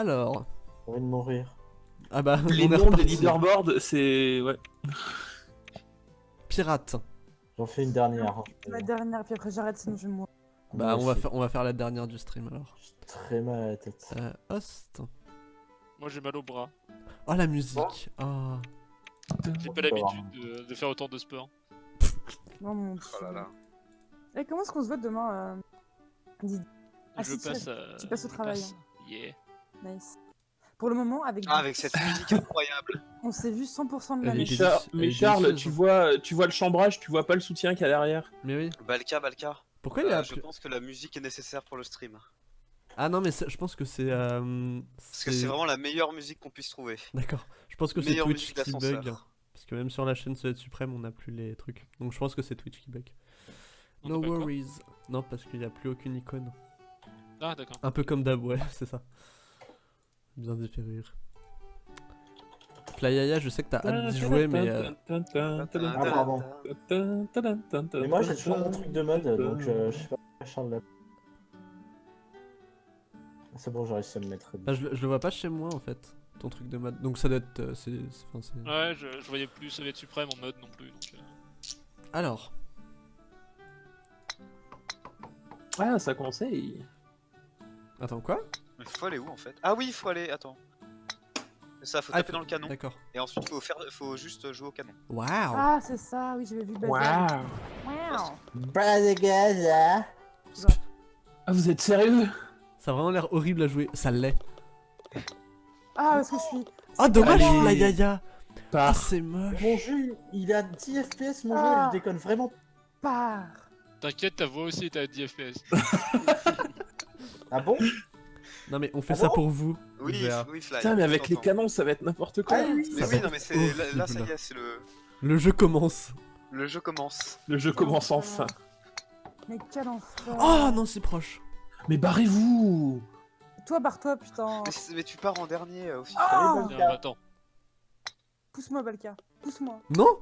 Alors. J'ai envie de mourir. Ah bah, Les noms des leaderboards, c'est. Ouais. Pirate. J'en fais une dernière. hein. La dernière, puis après j'arrête, sinon je vais mourir. Bah, on va, faire, on va faire la dernière du stream alors. J'ai très mal à la tête. Euh, host. Moi j'ai mal au bras. Oh, la musique. Oh. J'ai pas l'habitude de, de faire autant de sport. Non, mon dieu. Oh là là. Et comment est-ce qu'on se vote demain euh... Didi Ah, je si, tu- passe tu passes au je travail, passe. Yeah. Nice. Pour le moment, avec. Ah, avec cette musique incroyable. On s'est vu 100% de la Mais. Char- mais Charles, tu vois, tu vois le chambrage, tu vois pas le soutien qu'il y a derrière. Mais oui. Balka, Balka. Pourquoi il y a Euh, je pense que la musique est nécessaire pour le stream. Ah non, mais je pense que c'est. euh, Parce que c'est vraiment la meilleure musique qu'on puisse trouver. D'accord. Je pense que c'est Twitch qui bug. Parce que même sur la chaîne Soviet Suprême, on n'a plus les trucs. Donc je pense que c'est Twitch qui bug. On No worries. Non, parce qu'il n'y a plus aucune icône. Ah, d'accord. Un peu comme Dab, ouais, c'est ça. Bien différer. Flyaya, je sais que t'as hâte d'y jouer, mais. euh, Ah, pardon. Mais moi j'ai toujours mon truc de mode, donc euh, je sais pas Charles l'a. Ah, C'est bon, j'ai réussi à me mettre. bah, je, le- je le vois pas chez moi en fait, ton truc de mode. Donc ça doit être. euh, Ouais, je, je voyais plus Soviet Suprême en mode non plus. Donc, euh, Alors, Ah, ça conseille. attends, quoi? Il faut aller où en fait? Ah oui, il faut aller. Attends. C'est ça, faut Ah, taper dans le canon. D'accord. Et ensuite, faut faire, faut juste jouer au canon. Waouh Ah, c'est ça, oui, j'avais vu le Waouh. bazar. Bah gars, là. Ah, vous êtes sérieux? Ça a vraiment l'air horrible à jouer. Ça l'est. Ah, parce que je suis. Ah, dommage, Allez. Flyaya Ah, Par. c'est moche Mon jeu, il a 10 FPS, mon jeu, Ah. je déconne vraiment. Part. T'inquiète, ta voix aussi est à 10 FPS. Ah bon? Non, mais on fait Ah ça bon pour vous. Oui, Vert. oui, Fly. Putain, mais avec les canons, ça va être n'importe quoi. Ah oui, Mais oui, non, mais c'est là, là, ça y est, c'est le, Le jeu commence. le jeu commence. Le jeu commence enfin. Mais quel enfer. Oh non, c'est proche. Mais barrez-vous Toi, barre-toi, putain. Mais, tu pars en dernier euh, aussi. Ah Allez, Non, attends. Pousse-moi, Balka. Pousse-moi. Non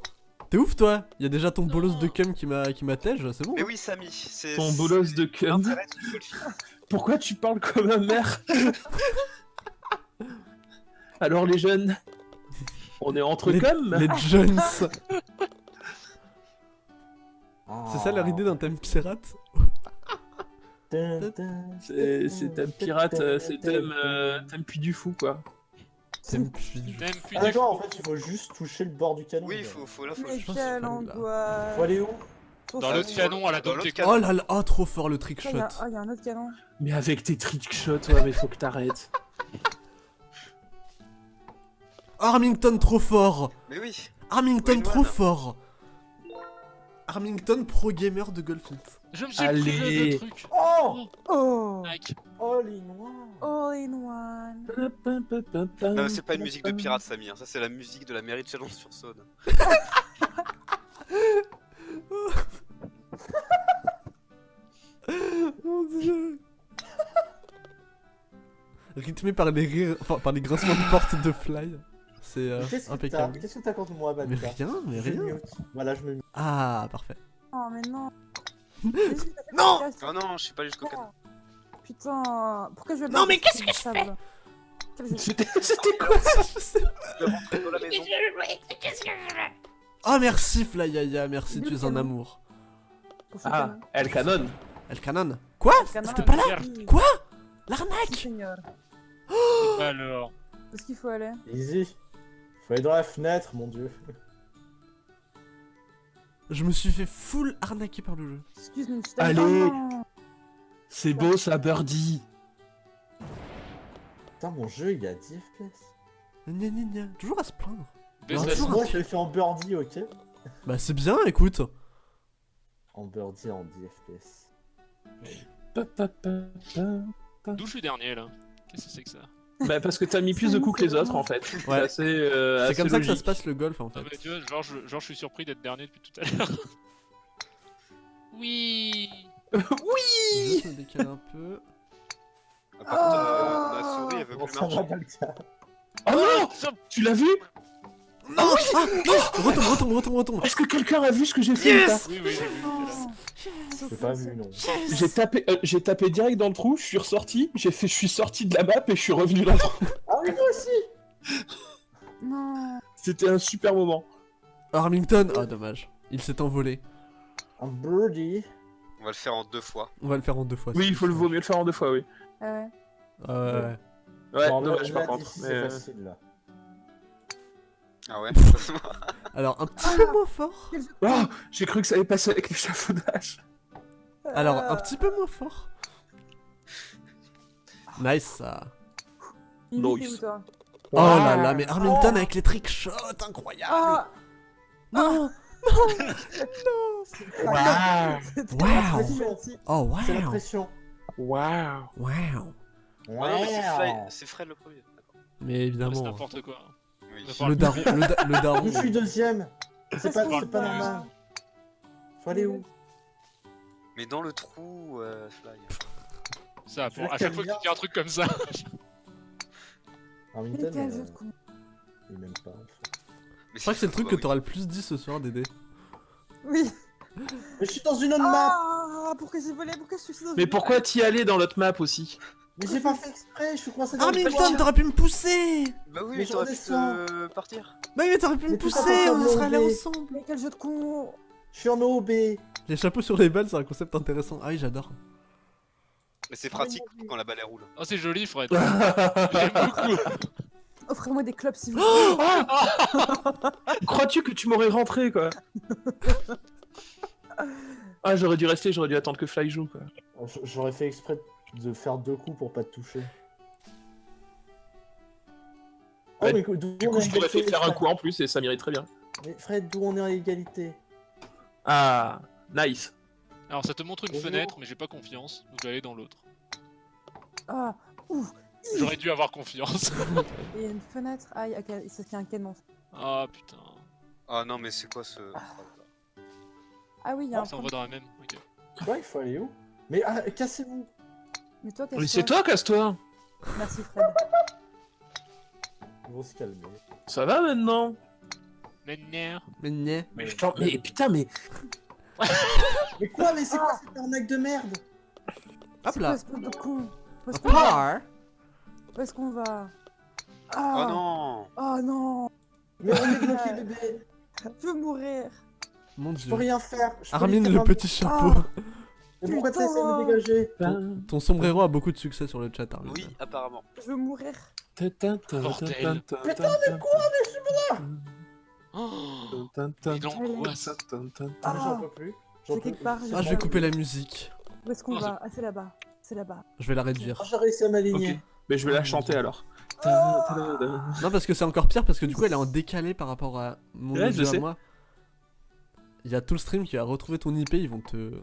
T'es ouf toi Il y a déjà ton bolos de cum qui m'a qui m'attège, c'est bon Mais oui, Samy, c'est. Ton bolos de cum. Pourquoi tu parles comme un mère Alors les jeunes, on est entre Les- comme Les Jones Ah. C'est ça leur idée d'un thème pirate. C'est c'est un pirate, euh, c'est thème, euh, thème puits du fou quoi. Du- Même plus Ah d'accord, en fait, il faut juste toucher le bord du canon. Oui, il faut, faut, là, faut. Mais quelle angoisse. Faut aller où? Dans l'autre canon à la Dans Kong. Oh là là, oh trop fort le trick shot a- il y a un autre canon. Mais avec tes trickshots, ouais, mais faut que t'arrêtes. Armington trop fort Mais oui. Armington trop fort Armington pro gamer de Golfit. Je me suis Allez. privé de trucs. Oh Oh Mec. All in one All in one. Non, c'est pas une musique de pirate, Samy. hein. Ça, c'est la musique de la mairie de Chalon-sur-Saône. Mon dieu Rythmé par les rires, enfin par les grincements de porte de Fly. C'est euh, Mais Qu'est-ce impeccable. Qu'est-ce que t'as contre moi, Mais Balka rien, mais rien. Voilà, je me mute. Ah, parfait. Oh, mais non. Non Oh non, je suis pas jusqu'au canon. Putain, pourquoi je vais Non, mais qu'est-ce que je fais C'était quoi ça. Oh merci Flyaya, merci, tu es un amour. Ah, El Canon. El Canon. Quoi. C'était pas là. Quoi L'arnaque seigneur. Alors. Où est-ce qu'il faut aller Easy. Faut aller dans la fenêtre, mon dieu. Je me suis fait full arnaquer par le jeu. Excuse-moi, je Allez. C'est beau ça, Birdie. Putain, mon jeu, il a 10 FPS. Gna gna gna. Toujours à se plaindre. La toujours Moi, je l'ai fait en birdie, ok Bah c'est bien, écoute. En birdie, en 10 FPS. D'où je suis dernier là? Qu'est-ce que c'est que ça? Bah parce que t'as mis plus de coups que les autres en fait. C'est Ouais. assez, euh, C'est assez comme ça que ça se passe le golf en Ah fait. bah tu vois, genre je, genre, je suis surpris d'être dernier depuis tout à l'heure. oui Je oui Juste me décaler un peu. Ah, Par contre, euh, ma souris, elle veut Bon, plus marcher. Oh non Tu l'as vu Non Ah non Retombe, retombe, retombe, retombe Est-ce que quelqu'un a vu ce que j'ai fait ou pas Oui, oui, j'ai pas vu, non. J'ai tapé, euh, j'ai tapé direct dans le trou, je suis ressorti, j'ai fait, je suis sorti de la map et je suis revenu dans le trou. Ah oui, moi aussi Non. C'était un super moment. Armington Ah, dommage. Il s'est envolé. Un birdie. On va le faire en deux fois. On va le faire en deux fois. Oui, il faut le vaut mieux le faire en deux fois, oui. Ah ouais. veux. Ouais. Ouais, dommage par contre. C'est euh, facile, là. Ah ouais Alors, un petit peu moins fort. De Oh, j'ai cru que ça allait passer avec l'échafaudage. Alors, un petit peu moins fort. Nice, ça. Était Nice. toi Oh là là, mais Armington avec les trick shots, incroyable Ah Non Waouh C'était Wow. la pression. Oh, C'est la wow pression. Waouh Wow non, mais c'est c'est Fred le premier. Mais C'est évidemment, n'importe quoi. Oui. Le daron, le, da- le daron. Je suis deuxième. C'est pas, pas normal. Faut aller où? Mais dans le trou, euh, Fly. Ça, pour, à chaque fois que tu dis un truc comme ça. Euh, il m'aime pas. en fait. Mais Je crois que c'est le truc que bah oui. t'auras le plus dit ce soir, Dédé. Oui. Mais je suis dans une autre map Ah Pourquoi j'ai volé? Pourquoi je suis dans Mais pourquoi t'y allais dans l'autre map aussi? Mais j'ai pas fait exprès, je suis coincé dans le Armington, toit. t'aurais pu me pousser Bah oui, Mais t'aurais pu te partir. Bah oui, mais t'aurais pu me pousser, on serait allés ensemble Mais quel jeu de con Je suis en OB. Les chapeaux sur les balles, c'est un concept intéressant. Ah oui, j'adore. Mais c'est pratique quand la balle elle roule. Oh, c'est joli, Fred. Ah, J'aime beaucoup. Offrez-moi des clubs si vous voulez. Crois-tu que tu m'aurais rentré quoi? Ah j'aurais dû rester, j'aurais dû attendre que Fly joue quoi. J'aurais fait exprès de faire deux coups pour pas te toucher. Oh, Ouais, mais d'où Du on coup est je t'aurais fait faire un coup en plus et ça m'irait très bien. Mais Fred, d'où on est à égalité? Ah, nice. Alors, ça te montre une Bonjour. fenêtre, mais j'ai pas confiance, donc je vais aller dans l'autre. Ah Ouf J'aurais dû avoir confiance. Il y a une fenêtre. Ah, il y a, il y a un canon. Ah putain. Ah non, mais c'est quoi ce. Ah oui, il y a un Ça envoie dans la même. Ok. Quoi, il faut aller où? Mais ah, cassez-vous Mais toi, Mais casse-toi. c'est toi, casse-toi Merci Fred. Ils vont se calmer. Ça va maintenant? Mais non. Mais niais. Mais je t'en- mais putain, mais. Mais quoi, mais c'est quoi cette arnaque de merde? Hop C'est là. quoi ce de con? Où est-ce qu'on va? Où est-ce qu'on va? Oh Ah non Oh non Mais on est bloqué, bébé Je veux mourir Mon Je peux dieu. rien faire je peux Armine le petit chapeau. Ah. Mais pourquoi Putain. t'essaies de me dégager Ton, ton sombrero a beaucoup de succès sur le chat, Armine. Oui, apparemment. Je veux mourir. Putain, mais quoi Oh, il angoisse. Ah, J'en peux plus. J'en C'est peux quelque part, plus. je Ah, je vais couper la musique. Où est-ce qu'on va Ah, c'est là-bas. C'est là-bas. Je vais la réduire. Ah, j'ai réussi à m'aligner. Mais je vais Oh, la mon chanter alors. Non, parce que c'est encore pire, parce que du coup, elle est en décalé par rapport à mon audio je à moi. Il y a tout le stream qui va retrouver ton IP, ils vont te.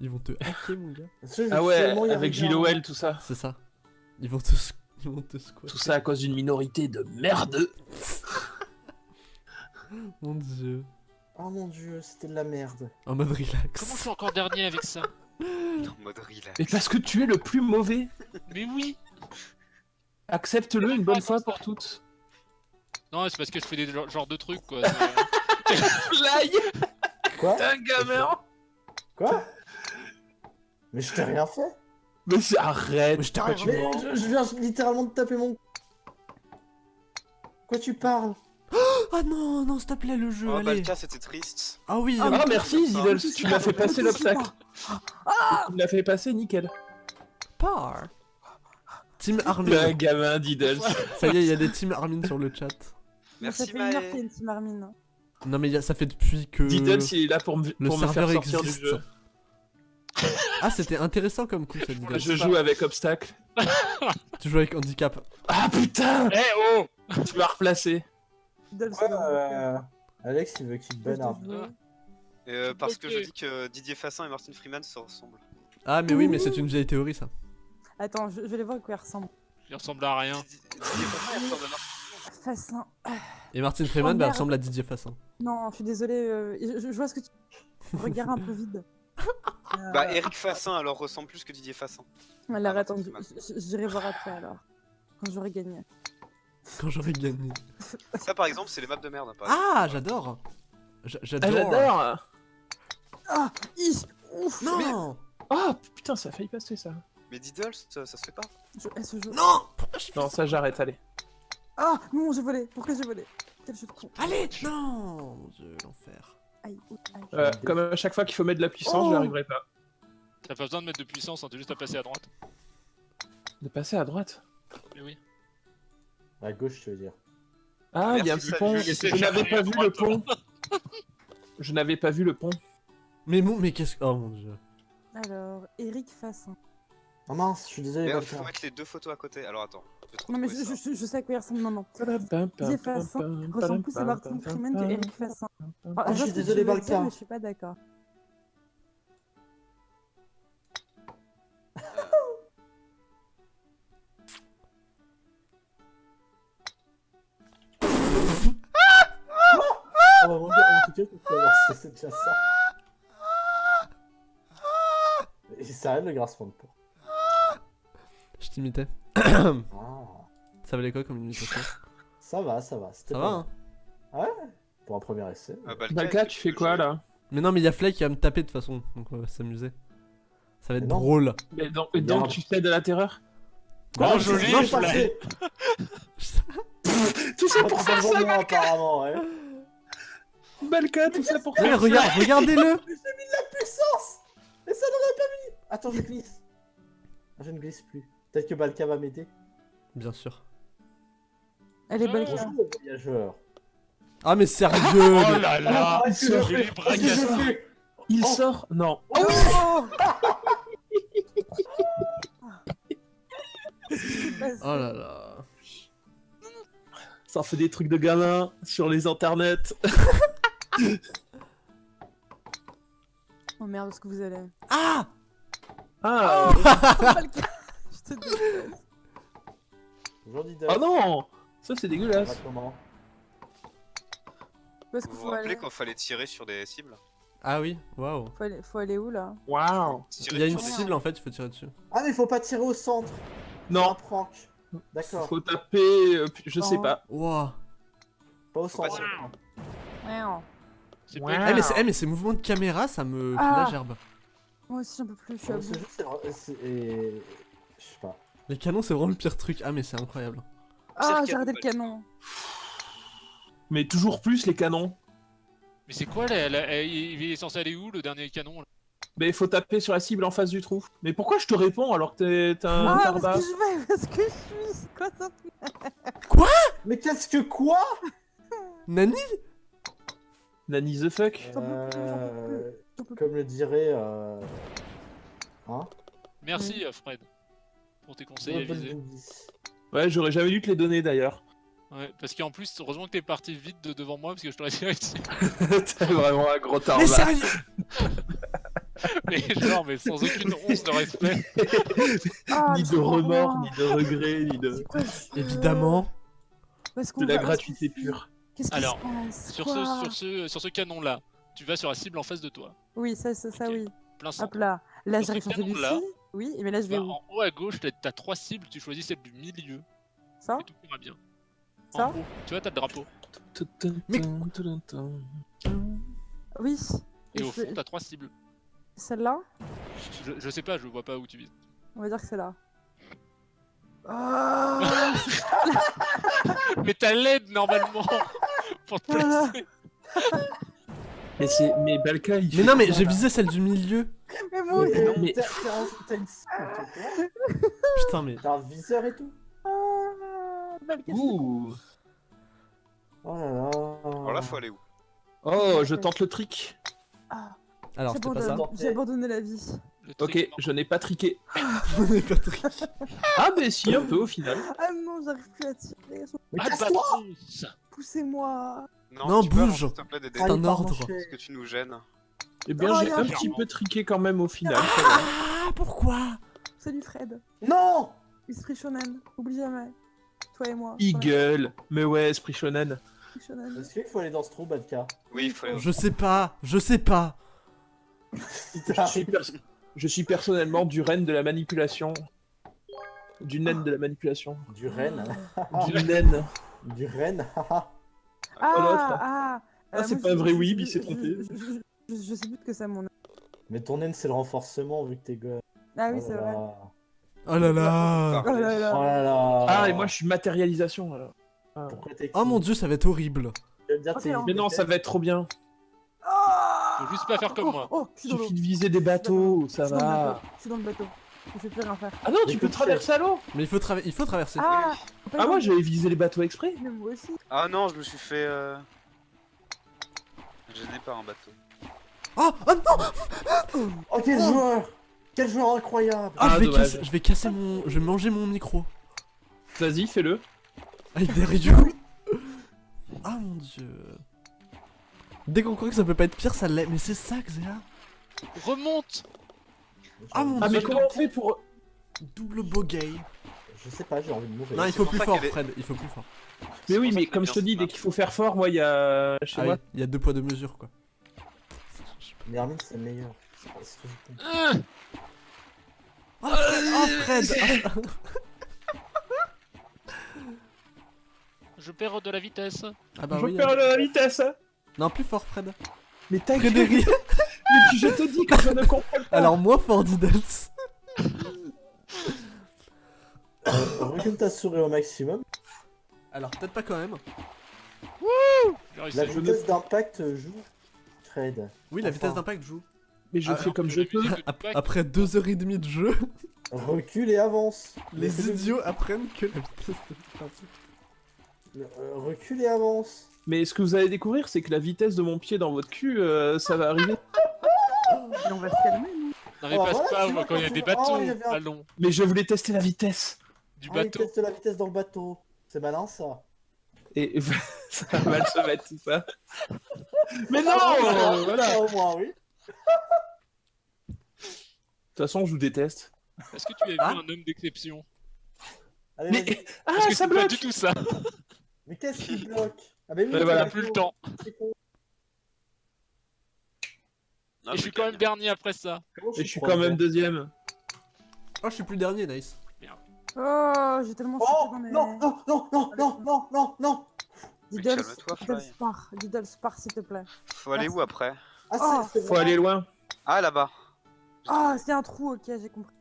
Ils vont, te hacker, mon gars. Ah ouais, avec Oel, tout ça. C'est ça. Ils vont te, ils vont te squatter. Tout ça à cause d'une minorité de merde. Mon dieu. Oh mon dieu, c'était de la merde. En mode relax. Comment je suis encore dernier avec ça En mode relax. Mais parce que tu es le plus mauvais. Mais oui Accepte-le une bonne fois pour toutes. Non, c'est parce que je fais des genres de trucs, quoi. Fly Quoi? T'es un gamin Quoi? Mais je t'ai rien fait. Mais c'est- arrête Mais je t'ai rien mens je, je viens littéralement de taper mon... Quoi tu parles? Ah non, non, s'il te plaît, le jeu, Oh, bah, le cas, c'était triste. Ah oui, Ah, Ah merci Zidel, tu m'as fait passer l'obstacle. Ah Tu m'as fait passer nickel. par. Team T'es un Armin. gamin Diddles. Ça y est, il y a des Team Armin sur le chat. Ça Merci fait une heure Maë. qu'il y a une team Armin. Non, mais ça fait depuis que. Diddles il est là pour me, Le pour me faire serveur sortir existe. du jeu. Ah, c'était intéressant comme coup, cette vidéo. Je joue avec obstacle. Tu joues avec handicap. Ah putain Eh oh Tu m'as replacé. Ouais, euh, Alex il veut qu'il Je ban te un jure. Euh, parce que je dis que Didier Fassin et Martin Freeman se ressemblent. Ah, mais oui, mais c'est une vieille théorie, ça. Attends, je, je vais aller voir à quoi il ressemble. Il ressemble à rien. Didi- Didier Fassin il ressemble à Martin. Fassin. Et Martin Freeman, bah, ressemble à Didier Fassin. Non, je suis désolée. euh, je, vois ce que tu. Regarde un peu vide. Euh, Bah, Eric Fassin alors ressemble plus que Didier Fassin. Alors Ah, attends, j'irai voir après alors. Quand j'aurai gagné. Quand j'aurai gagné. Ça, par exemple, c'est les maps de merde. Exemple. Ah, j'adore J'a- Ah, J'adore j'adore Ah, hi, ouf. Non Ah, putain, ça a failli passer, ça. Mais Diddle, ça, ça se fait pas. Je hais ce jeu. Non Pourquoi je fais Non, ça, j'arrête, allez. Ah, non, j'ai volé. Pourquoi j'ai volé Quel jeu de con. Allez Non Mon dieu, l'enfer. Aïe, ouh, aïe. Euh, comme à chaque fois qu'il faut mettre de la puissance, Oh. j'y arriverai pas. T'as pas besoin de mettre de puissance, hein, t'as juste à passer à droite. De passer à droite? Mais oui. À gauche, tu veux dire. Ah, il y a un petit pont. Je n'avais pas vu le pont. Je n'avais pas vu le pont. Mais mon, mais qu'est-ce que... Oh mon dieu. Alors, Eric Fassin. Oh mince, je suis désolé, il faut mettre les deux photos à côté. Alors attends. Non, mais je, ça. je, je sais à quoi il ressemble. Didier Fassin ressemble plus à Martin Freeman que Eric Fassin. Ah, je suis désolé, Balka. je suis pas d'accord. Oh, mon gars, en tout cas, tu peux avoir- c'est- c'est déjà ça. Et ça aide le grassement de peau. Je t'imitais. Ah, Ça valait quoi comme imitation ça va, ça va. c'était Ça pas va, hein mal. Pour un premier essai. Euh, Balka, Balka, tu fais quoi là Mais non, mais il y a Flake qui va me taper de toute façon, donc on va s'amuser. Ça va être Mais drôle. Mais donc, et tu cèdes à la terreur Quoi Oh, joli, Non, je pas l'ai. fait. Tout ça pour faire ça, ça apparemment, ouais. Balka, tout ça pour Mais faire regarde, regardez-le Puissance Mais ça n'aurait pas mis Attends, je glisse. Ah, Je ne glisse plus. Peut-être que Balka va m'aider. Bien sûr. Elle est belle. Ah. Voyageur. Ah mais sérieux Oh là là Ah, Il Oh. sort Non. Oh Oh là là. Ça fait des trucs de gamin sur les internets. Oh merde, où est-ce que vous allez Ah Ah Balka, Je te déteste. Oh non Ça c'est dégueulasse. est-ce Vous vous faut rappelez aller quand fallait tirer sur des cibles Ah oui, waouh. faut aller, faut aller où là Waouh Il y a une cible en fait, il faut tirer dessus. Ah, mais faut pas tirer au centre. Non, prank. D'accord. faut taper, euh, je sais pas. Waouh. Pas au centre. Eh mais, eh, mais ces mouvements de caméra, ça me fait Ah. la gerbe. Moi aussi j'en peux plus, je suis à bout. Je sais pas. Les canons, c'est vraiment le pire truc. Ah mais c'est incroyable. Ah, j'ai arrêté le canon. Mais toujours plus les canons. Mais c'est quoi là, Il il est censé aller où le dernier canon là? Mais il faut taper sur la cible en face du trou. Mais pourquoi je te réponds alors que t'es un Ah, tarbat parce que je vais, parce que je suis. C'est quoi ça? Mais qu'est-ce que quoi? Nani? Nanny the fuck Euh. Comme le dirait. Euh... Hein? Merci Fred pour tes conseils avisés. Ouais, j'aurais jamais dû te les donner d'ailleurs. Ouais, parce qu'en plus, heureusement que t'es parti vite de devant moi parce que je t'aurais tiré dessus. t'es vraiment un gros Mais tarbat. sérieux Mais genre, mais sans aucune once de respect. Ah, ni mais de remords, ni de regrets, ni de, quoi Évidemment. De la gratuité pure. Qu'est-ce qui Alors, se passe Sur ce, sur, ce, sur ce canon là, tu vas sur la cible en face de toi, Oui, ça, ça, ça, oui. plein Hop là. Là, j'arrive sur celui-ci. Oui, mais là, je vais Bah, où en haut à gauche, t'as trois cibles, tu choisis celle du milieu Ça et tout ira bien. Ça En haut, tu vois, t'as le drapeau. Mais- Oui. Et Et au fond, t'as trois cibles. Celle-là Je, je sais pas, je vois pas où tu vises. On va dire que c'est là. Mais t'as l'aide normalement pour te placer. Mais c'est, mais Balka, il Mais non mais j'ai visé celle du milieu. Mais moi Mais, non, mais- t'as- une Putain mais. T'as un viseur et tout Ah, Balka, Ouh. Oh là là. Alors là, faut aller où? Oh, je tente le trick. Ah, Alors c'était pas ça. J'ai abandonné la vie. Ok, truc, non. je n'ai pas triqué. Ah, mais si, un peu au final. Ah non, j'arrive plus à tirer. Mais Ah, casse-toi Poussez-moi. Non, tu peux bouge. avancer, s'il te plaît, d'aider. C'est un ordre. Parce que tu nous gênes. Eh bien, Oh, j'ai a un petit peu triqué quand même au final. Ah pourquoi? Salut Fred. Non Esprit shonen. Oublie jamais. Toi et moi. Eagle. Mais ouais, esprit shonen. Esprit shonen. Est-ce qu'il faut aller dans ce trou, Badka Oui, il faut aller. Je sais pas, je sais pas. Je suis, je suis personnellement du reine de la manipulation. Du naine de la manipulation. Du renne. Du naine. Du renne. Ah, l'autre. ah, Ah, euh, c'est moi, pas un vrai je- il s'est je- trompé. Je, je- je- je sais plus ce que c'est mon. Mais ton naine, c'est le renforcement vu que t'es gosse. Ah oui, Oh c'est là vrai. là. Oh là là Oh là là. Oh là là. Ah, et moi je suis matérialisation alors. Pourquoi t'es Oh mon dieu, ça va être horrible. Mais non, ça va être trop bien. Oh Faut juste pas faire comme oh, moi. Oh, suffit de viser des bateaux, ça va. Je suis dans le bateau. Je sais plus rien faire. Ah non, tu peux traverser à l'eau Mais il faut, il traverser. Ah, Ah, moi j'avais visé les bateaux exprès. Mais moi aussi. Ah non, je me suis fait. Euh... Gêné par un bateau. Oh, oh non Oh, quel joueur Quel joueur incroyable Ah, Ah, je, vais dommage. casser, je vais casser mon... Je vais manger mon micro. Vas-y, fais-le. Avec des rayons. Ah mon dieu. Dès qu'on croit que ça peut pas être pire, ça l'est. Mais c'est ça, Xéa. Remonte Ah mon Ah, mais comment on fait pour. Double bogey. Je sais pas, j'ai envie de mourir. Non, il faut plus fort, Fred. Il faut plus fort. Mais oui, mais comme je te dis, dès qu'il faut faire fort, moi il y a. Chez Ah moi. il y a deux poids deux mesures quoi. Mais Hermine, c'est le meilleur. Ah Oh Fred, oh, Fred Je perds de la vitesse. Ah bah je oui. perds hein. la vitesse. Non, plus fort, Fred. Mais ta gueule. Frédéric. Mais puis je te dis que je ne comprends pas. Alors moi, Fort Diddles. Euh, recule ta souris au maximum. Alors peut-être pas quand même. Réussi. La vitesse d'impact joue. Fred. Oui, la Enfin. vitesse d'impact joue. Mais je Ah, fais comme je peux. Après deux heures et demie de jeu, Recule et avance. les idiots apprennent que la vitesse d'impact. Euh, recule et avance. Mais ce que vous allez découvrir, c'est que la vitesse de mon pied dans votre cul, euh, ça va arriver. On va se calmer, nous. Non mais Oh, passe voilà, pas tu vois, quand il y a quand des tu- bateaux. Oh, il y avait un- Allons, Mais je voulais tester la vitesse. du Ah, il bateau. teste la vitesse dans le bateau. C'est malin ça. Et ça va mal se mettre tout ça. Mais non Ah, Voilà ça, De au moins, oui. toute façon, je vous déteste. Est-ce que tu as vu Ah. un homme d'exception Allez, Mais- vas-y. Ah, Parce que ça c'est pas bloque du tout ça. Mais qu'est-ce qui bloque? Ah, mais oui, Ouais, c'est voilà. la Plus le temps. c'est con. Ah, Et je suis quand même dernier après ça. Comment Et je suis quand même deuxième. Oh, je suis plus le dernier, nice. Oh, j'ai tellement Oh chuté dans mes... non, non, non, non, non, non, non, non Fly. Spar, Diddles Spar, s'il te plaît. Faut aller où après? Ah, Oh. Faut aller loin. Ah là-bas. Ah, c'est un trou, ok, j'ai compris.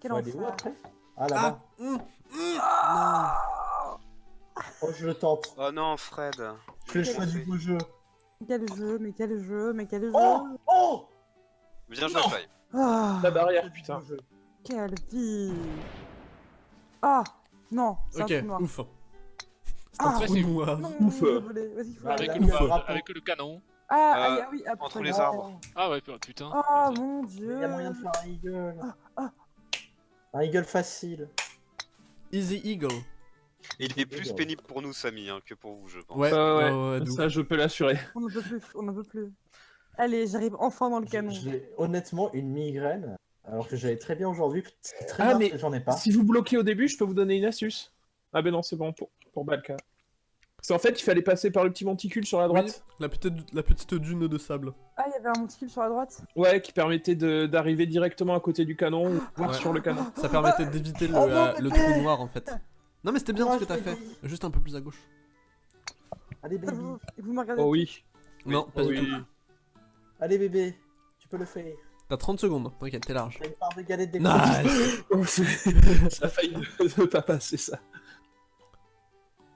Quel Faut aller où après? Ah, là-bas. Ah, hum, hum, Oh, je le tente. Oh non, Fred. Je fais le choix du beau jeu. Quel jeu, mais quel jeu, mais quel jeu. Oh Oh Bien joué. Fly. Ah, La barrière, putain. Quelle vie. Ah, non, c'est Ok, un trou noir. ouf. C'est Ah, un trou c'est- noir. Non, Ouf. désolé, vas-y, faut Ah, Avec, le, il avec le canon. Ah, Euh, ah, ah oui, après, entre les arbres. Ah ouais, putain. Oh mon Il dieu. y a moyen de faire un eagle. ah. Un eagle facile. Easy Eagle. Il est plus pénible pour nous, Samy, hein, que pour vous, je pense. Ouais, Euh, ouais, ça je peux l'assurer. On n'en peut plus, on n'en peut plus. Allez, j'arrive enfin dans le canon. J'ai honnêtement une migraine. Alors que j'allais très bien aujourd'hui. Très Ah, bien j'en ai pas. Si vous bloquez au début, je peux vous donner une astuce. Ah ben non, c'est bon pour, pour Balka. C'est en fait, il fallait passer par le petit monticule sur la droite. La petite, la petite dune de sable. Ah, il y avait un monticule sur la droite? Ouais, qui permettait de- d'arriver directement à côté du canon ou voir Ouais. sur le canon. Ça permettait d'éviter le, Oh non, euh, le trou noir en fait. Non mais c'était bien ce que t'as fait. dit. Juste un peu plus à gauche. Allez bébé. vous, vous me regardez Oh oui. Non, pas Oh du oui. tout. Allez bébé. Tu peux le faire. T'as 30 secondes, t'inquiète, t'es large. T'as une part de galette des Nice c'est- ça a failli ne pas passer ça.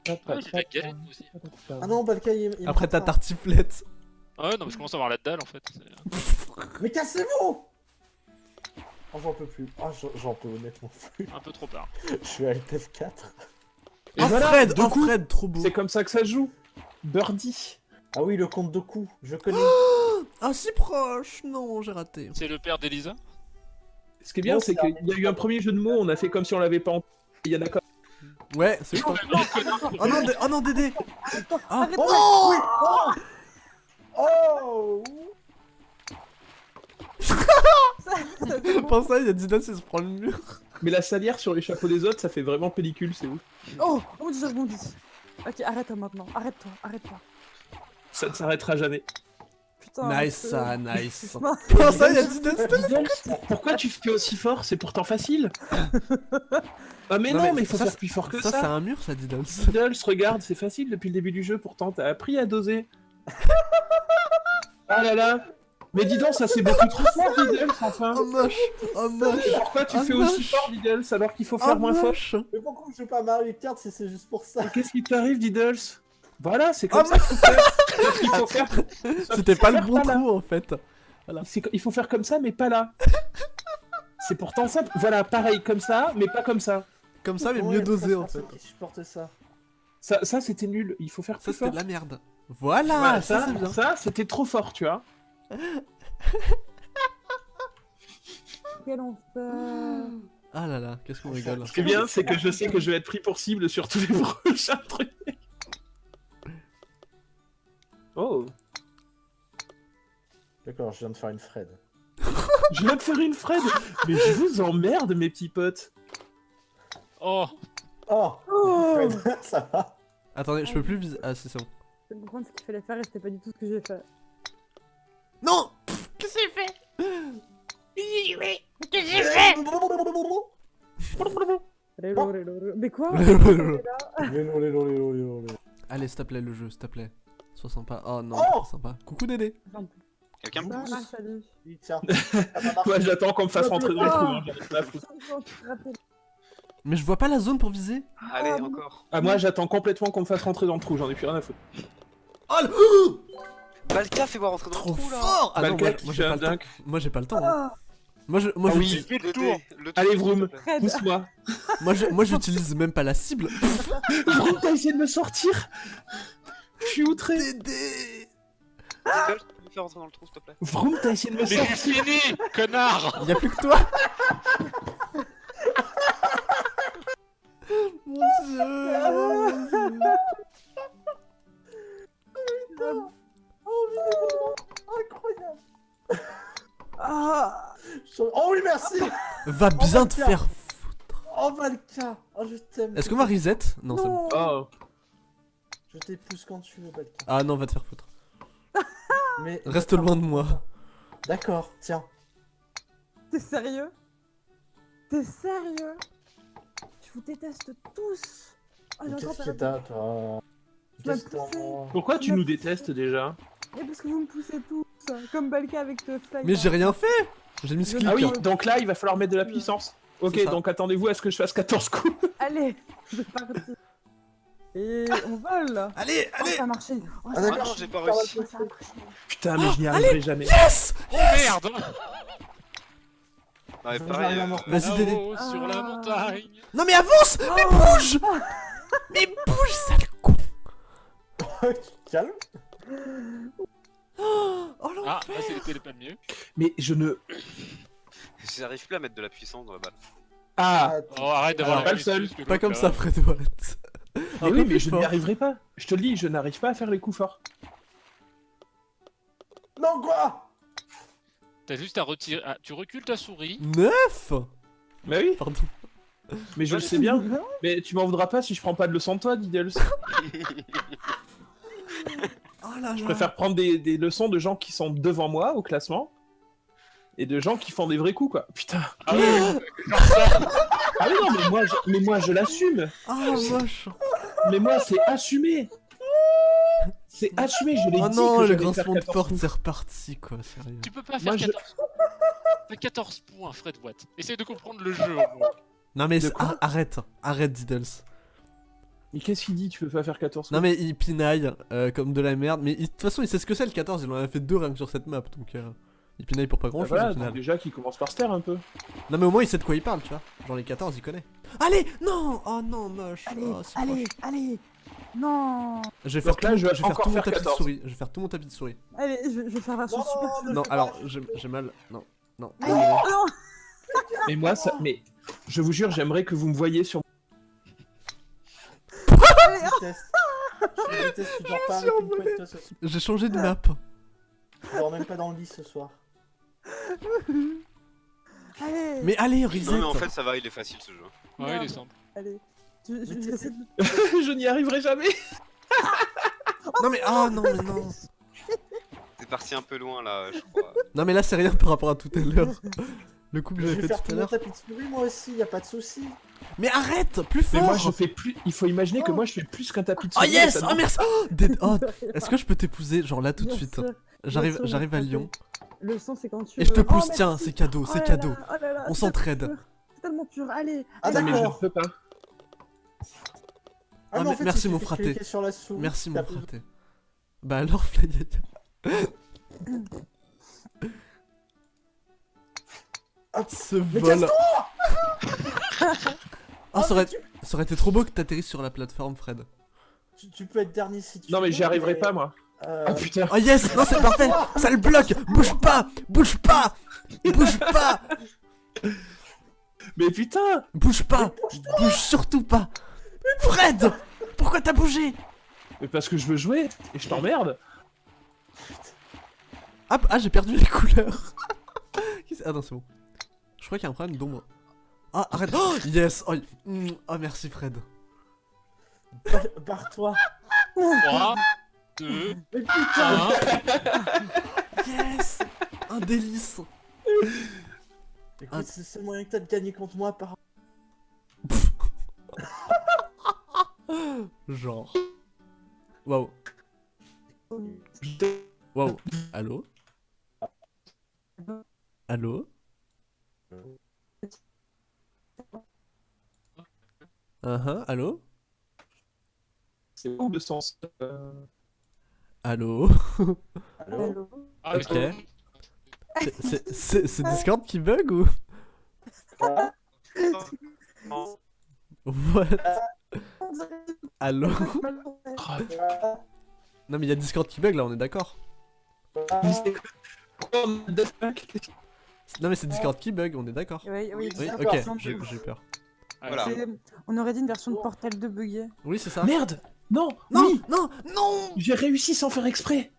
Ah. Ah non, Balka, il, Après ta tartiflette. Ah ouais, non, mais je commence à avoir la dalle en fait. Mais cassez-vous Oh, j'en peux plus. Ah, j'en- j'en peux honnêtement plus. un peu trop tard. Je suis à LTF4. Et Oh voilà, Fred, oh Fred, trop beau. C'est comme ça que ça joue. Birdie. Ah oui, le compte de coups, je connais. Ah si proche, non, j'ai raté. C'est le père d'Elisa? Ce qui est bien, c'est qu'il y a eu un premier jeu de mots, on a fait comme si on l'avait pas en... Il y en a quand Ouais, c'est je Oh non, Dé- oh non Dédé Ah, Oh, oui, oui, Oh Oh Pense ça, il y a il se prend le mur. Mais la salière sur les chapeaux des autres, ça fait vraiment pellicule, c'est ouf. Oh, oh mon dieu. Ok, arrête-toi maintenant, arrête-toi, arrête-toi. Ça ne s'arrêtera jamais. putain. Nice, ça, nice. Non. Comment ça, il y a Diddles Diddles, pourquoi tu fais aussi fort C'est pourtant facile. Ah mais Non, non, mais mais il faut ça, faire plus fort que Ça, ça. c'est un mur, ça, Diddles. Diddles, regarde, c'est facile depuis le début du jeu, pourtant t'as appris à doser. ah là là Mais dis donc, ça c'est beaucoup trop fort, Diddles, enfin Oh, moche. Oh, moche. Et pourquoi tu Ah, fais aussi fort, Diddles, alors qu'il faut Oh, faire moins fort moche. Mais pourquoi je joue pas à Mario Kart si c'est juste pour ça Qu'est-ce qui t'arrive, Diddles Voilà, c'est comme Ah, ça qu'il faut faire C'était pas le bon trou, en fait. C'est- Il faut faire comme ça, mais pas là. C'est pourtant simple. Voilà, pareil, comme ça, mais pas comme ça. Comme ça, mais mieux dosé, 13 en fait. qui supportent ça Ça, ça c'était nul. Il faut faire Ça, plus c'était fort. de la merde. Voilà, Voilà, ça, ça, c'est bien. ça, c'était trop fort, tu vois. Quel enfer. Ah là là, qu'est-ce qu'on rigole. Ce qui est bien, c'est que je sais que je vais être pris pour cible sur tous les prochains trucs. Oh, D'accord, je viens de faire une Fred. je viens de faire une Fred. Mais je vous emmerde, mes petits potes. Oh, Oh, Oh Fred, ça va Attendez, je peux plus viser. Ah, c'est bon. Je vais comprendre ce qu'il fallait faire et c'était pas du tout ce que j'ai fait. Non Qu'est-ce que j'ai fait Qu'est-ce que j'ai fait. Mais quoi Allez, s'il te plaît, le jeu, s'il te plaît. Sois sympa. Oh non, Oh sympa. Coucou Dédé. Quelqu'un me Ah, pousse salut. Oui, Tiens, ça va marcher. Moi, j'attends qu'on me fasse rentrer dans le trou. hein, j'en ai pas à foutre. Mais je vois pas la zone pour viser. Allez, Ah, encore. Ah, moi, j'attends complètement qu'on me fasse rentrer dans le trou. J'en ai plus rien à foutre. Oh le... Balka, fais voir rentrer dans Trop le trou là fort Ah non, Balka moi, j'ai pas le temps. Moi j'ai pas le temps. hein. Ah, Moi je, moi, Ah je, oui. fais le tour. Allez, Vroom. Pousse-moi. moi, je, moi j'utilise même pas la cible. Vroom, t'as essayé de me sortir? Je suis outré. Dédé Diddle, tu peux me faire rentrer dans le trou, s'il te plaît Vroom, t'as essayé de me Mais sortir. c'est fini, connard Y'a plus que toi Mon dieu, mon dieu. Ah, Oh oui, merci Va bien Oh, te faire foutre. Oh, Valka Oh, je t'aime Est-ce qu'on va reset Non, c'est bon. Oh. Je t'épouse quand tu veux, Valka. Ah non, va te faire foutre. Mais... Reste loin de moi. D'accord, tiens. T'es sérieux? T'es sérieux? Je vous déteste tous Mais j'entends Qu'est-ce que ta- t'as, toi? Pourquoi tu nous détestes déjà? Et parce que vous me poussez tous Comme Balka avec le. Mais j'ai rien fait J'ai mis ce clic. Ah oui, donc là, il va falloir mettre de la puissance. Ok, donc attendez-vous à ce que je fasse 14 coups. Allez, c'est parti Et on vole là Allez, Oh, allez ça a marché Oh, Ah, d'accord. J'ai pas réussi. Oh. Putain, mais je n'y arriverai jamais. Yes Oh merde Non, mais pareil, euh, Vas-y, Dédé. Là-haut, sur la montagne Non mais avance Mais bouge Mais bouge, sale con Calme Oh Ah, l'enfer là c'était pas le mieux. Mais je ne. J'arrive plus à mettre de la puissance dans la balle. Ah Oh, arrête d'avoir Alors, la pas le seul. Pas comme là. ça, Fred Watt. Mais oui, mais plus je fort. n'y arriverai pas. Je te le dis, je n'arrive pas à faire les coups forts. Non, quoi? T'as juste à retirer. ah, tu recules ta souris. Neuf Mais oui, Pardon. mais je le sais bien. Mais tu m'en voudras pas si je prends pas de leçons de toi, Diddles. Là Je là. préfère prendre des, des leçons de gens qui sont devant moi au classement. Et de gens qui font des vrais coups, quoi. Putain. Ah oui, Ah oui, non, mais moi, je, mais moi, je l'assume. Ah moche Mais moi, c'est assumé. C'est assumé, je l'ai Oh dit non, que le grincement de 14 porte, c'est reparti quoi, sérieux. tu peux pas Moi, faire je- 14 T'as 14 points, Fred Watt. Essaye de comprendre le jeu au moins. Non mais ah, arrête, arrête Diddles. Mais qu'est-ce qu'il dit Tu peux pas faire 14 coups Non mais il pinaille euh, comme de la merde, mais il- de toute façon il sait ce que c'est le 14, il en a fait deux rien que sur cette map, donc euh, il pinaille pour pas Bah grand chose voilà, au donc final. déjà qu'il commence par se taire un peu. Non mais au moins il sait de quoi il parle, tu vois. Genre les 14 il connaît. Allez Non Oh non, moche Allez, Oh, allez, proche. allez Non Je vais faire, Donc tout, là, je vais je vais faire tout mon tapis de 14. souris. Je vais faire tout mon tapis de souris. Allez, je, je vais faire version Non, super non, Non, alors j'ai mal. Non, non. Ah, désolé. non Mais moi, ça. Mais je vous jure, j'aimerais que vous me voyiez sur. J'ai changé de map. Tu dors même pas dans le lit ce soir. Allez Mais allez, reset Non, mais en fait, ça va, il est facile ce jeu. Ouais, il est simple. Allez je, je, j'essaie de- je n'y arriverai jamais. Non mais ah non mais non. C'est parti un peu loin là, je crois. Non mais là c'est rien par rapport à tout à l'heure. Le coup que Je j'avais vais fait faire tout à tout mon l'heure. tapis de souris moi aussi, y a pas de souci. Mais arrête Plus Mais fort moi, je fais plus. Il faut imaginer que moi, je fais plus qu'un tapis de Oh souris. yes ça Oh me- merci Oh, Dead- oh, Est-ce que je peux t'épouser genre là tout de suite? J'arrive j'arrive à Lyon. Le son, c'est quand tu Et je te pousse, Oh, tiens, c'est cadeau, Oh c'est cadeau. là, oh là là, On s'entraide. tellement pur, C'est tellement pur, allez. Ah. Mais je d'accord. peux pas. Ah, non, mais en fait, merci, mon fraté. Merci mon fraté. Bah alors Flyaya. Hop. Ce Mais vol. casse-toi Ah, ça aurait, ça aurait été trop beau que t'atterrisses sur la plateforme, Fred. tu, tu peux être dernier si tu Non, mais veux, j'y arriverai mais, pas, moi. euh, Ah putain. Oh yes Non, c'est parfait Ça le bloque Bouge pas Bouge pas Bouge pas Mais putain Bouge pas Bouge surtout pas Fred Pourquoi t'as bougé? Mais parce que je veux jouer et je t'emmerde. Ah, ah, j'ai perdu les couleurs Ah non, c'est bon. Je crois qu'il y a un problème d'ombre. Ah, arrête Oh Yes Oh, mm, oh, merci Fred. bar- Barre-toi. 3, 2, Mais putain 1. Yes Un délice Écoute, Un- c'est le seul moyen que t'as de gagner contre moi par... Genre. Waouh. Waouh. Allô? Allô? Uh-huh, allô? C'est où le sens euh, Allô? Allô? Allô? Ah, Ok. C'est- Discord qui bug ou? What? On Allô? Non mais il y a Discord qui bug là, on est d'accord. mais c'est Non mais c'est Discord qui bug, on est d'accord. Oui, oui, Oui, ok, j'ai bug. j'ai eu peur. Voilà. On aurait dit une version de Portal 2 buggée. Oui, c'est ça. Merde Non Non, Oui non, non J'ai réussi sans faire exprès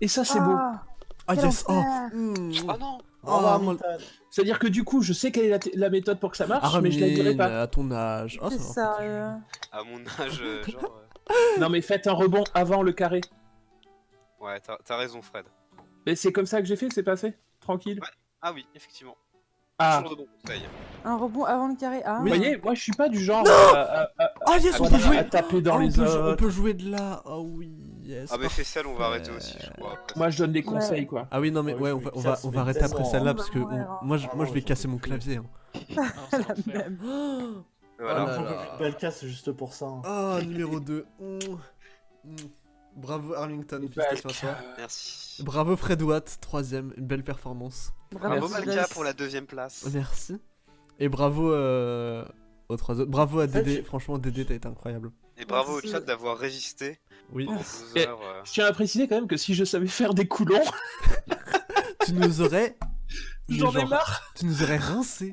Et ça, c'est beau. Ah, Ah quel yes, oh enfer. mm. Oh non revoir, Ah. C'est-à-dire que du coup, je sais quelle est la, méthode pour que ça marche, mais je la dirai pas. à ton âge. Oh, C'est ça va. sérieux. À mon âge, euh, genre. euh, Non, mais faites un rebond avant le carré. Ouais, t'as raison, Fred. Mais c'est comme ça que j'ai fait, c'est passé Tranquille. Ah oui, effectivement. Ah, de. Un rebond avant le carré. Ah, vous voyez, moi je suis pas du genre à, à- à- Ah yes, on à- peut à jouer taper dans Oh, les on, peut, on jouer de là. Oh oui, yes. Ah bah parfait. Fessel, on va arrêter aussi, je crois. après Moi je donne des Ouais. conseils quoi. Ah oui, non mais Ouais, on va, on va, ça, on mais va arrêter après celle-là parce que on- moi, je, Ah moi je vais casser mon clavier. hein. Ah, la même. Voilà. Oh là là. c'est juste pour ça. hein. Oh, numéro 2. Bravo Arlington, félicitations à toi. Merci. Bravo Fred Watt, troisième, une belle performance. Bravo, Merci. Malka pour la deuxième place. Merci. Et bravo euh, aux trois autres. Bravo à Dédé, franchement Dédé t'as été incroyable. Et bravo au chat d'avoir résisté Oui. pendant 12 Et- heures. euh. Je tiens à préciser quand même que si je savais faire des coulons, tu nous aurais... j'en ai marre. Tu nous aurais rincé.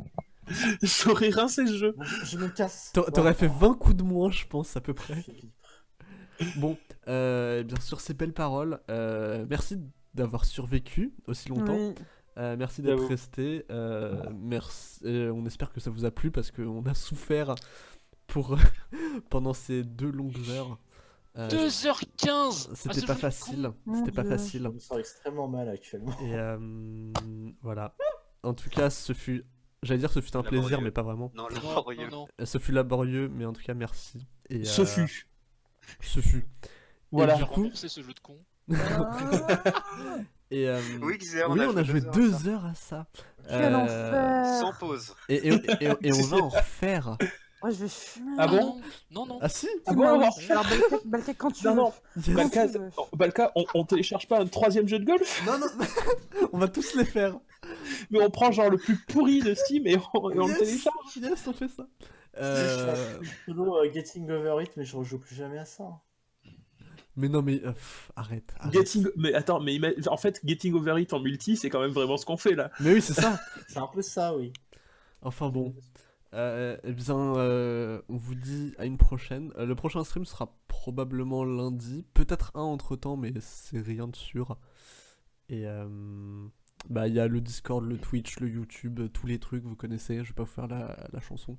J'aurais rincé ce jeu. Je me casse. T'a- T'aurais fait 20 coups de moins je pense à peu près. Bon, euh, bien sûr ces belles paroles. euh, merci d'avoir survécu aussi longtemps. Oui. Euh, merci d'être resté. euh, merci. euh, on espère que ça vous a plu parce qu'on a souffert pour pendant ces deux longues heures. Euh, 2h15 Ah, C'était pas facile. C'était pas facile. Je me sens extrêmement mal actuellement. Et euh, voilà. En tout cas, ce fut. J'allais dire ce fut un plaisir, mais pas vraiment. Non, laborieux. Non, non. Ce fut laborieux, mais en tout cas, merci. Et, Ce euh, fut. Ce fut. Voilà. Et J'ai du coup, ce jeu de con. Et, euh, Oui, Xer, on oui, a on a joué deux deux heures, heures à ça. Quel Euh, enfer. Sans pause. Et, et, et, et on va en refaire. Ouais, je vais fumer. Ah bon Non, non. Ah si Ah bon, on va oui. en refaire Alors, Balka, Balka, quand tu Non, veux. non. Yes. Quand Balka, tu veux. oh, Balka, on, on télécharge pas un troisième jeu de golf, Non, non, on va tous les faire. mais on prend genre le plus pourri de Steam et on, et on le Yes. télécharge. Yes, on fait ça. Euh, Solo euh, Getting Over It, mais je rejoue plus jamais à ça. Mais non, mais euh, pff, arrête. arrête. Getting, mais attends, mais ima- en fait, Getting Over It en multi, c'est quand même vraiment ce qu'on fait là. Mais oui, c'est ça. C'est un peu ça, oui. Enfin bon. Euh, eh bien, euh, on vous dit à une prochaine. Euh, le prochain stream sera probablement lundi. Peut-être un entre temps, mais c'est rien de sûr. Et euh, bah, il y a le Discord, le Twitch, le YouTube, tous les trucs, vous connaissez. Je vais pas vous faire la, la chanson.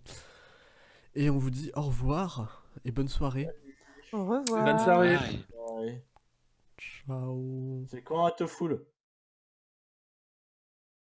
Et on vous dit au revoir et bonne soirée. Au revoir. Bonne soirée. Bye. Ciao. C'est quand elle te foule